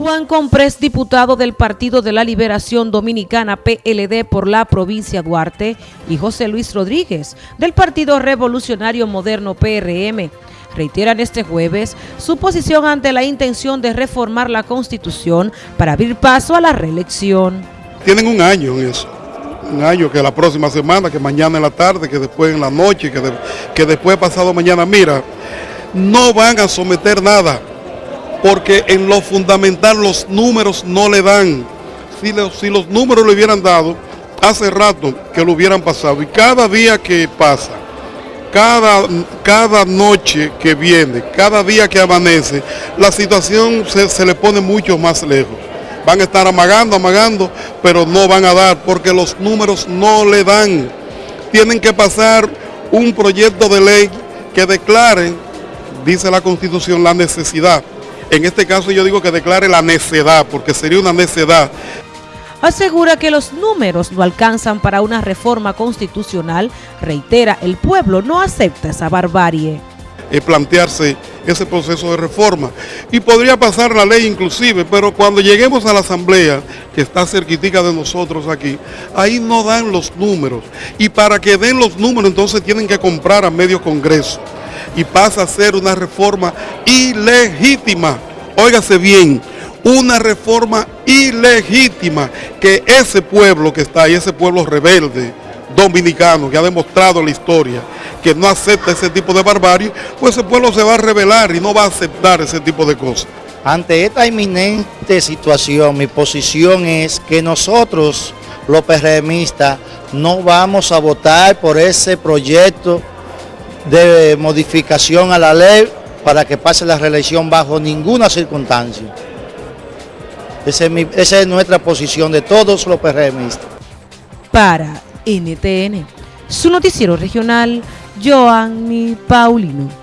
Juan Comprés, diputado del Partido de la Liberación Dominicana PLD por la provincia Duarte, y José Luis Rodríguez, del Partido Revolucionario Moderno PRM, reiteran este jueves su posición ante la intención de reformar la Constitución para abrir paso a la reelección. Tienen un año en eso, un año que la próxima semana, que mañana en la tarde, que después en la noche, que, que después pasado mañana, mira, no van a someter nada porque en lo fundamental los números no le dan. Si, los números le hubieran dado, hace rato que lo hubieran pasado. Y cada día que pasa, cada, cada noche que viene, cada día que amanece, la situación se, se le pone mucho más lejos. Van a estar amagando, amagando, pero no van a dar porque los números no le dan. Tienen que pasar un proyecto de ley que declare, dice la Constitución, la necesidad en este caso yo digo que declare la necedad, porque sería una necedad. Asegura que los números no alcanzan para una reforma constitucional. Reitera, el pueblo no acepta esa barbarie. Es plantearse ese proceso de reforma. Y podría pasar la ley inclusive, pero cuando lleguemos a la asamblea, que está cerquitica de nosotros aquí, ahí no dan los números. Y para que den los números entonces tienen que comprar a medio congreso y pasa a ser una reforma ilegítima. Óigase bien, una reforma ilegítima que ese pueblo que está ahí, ese pueblo rebelde dominicano que ha demostrado la historia que no acepta ese tipo de barbarie, pues ese pueblo se va a rebelar y no va a aceptar ese tipo de cosas. Ante esta inminente situación, mi posición es que nosotros, los PRMistas, no vamos a votar por ese proyecto de modificación a la ley para que pase la reelección bajo ninguna circunstancia. Esa es, nuestra posición de todos los PRMistas. Para NTN, su noticiero regional, Joanny Paulino.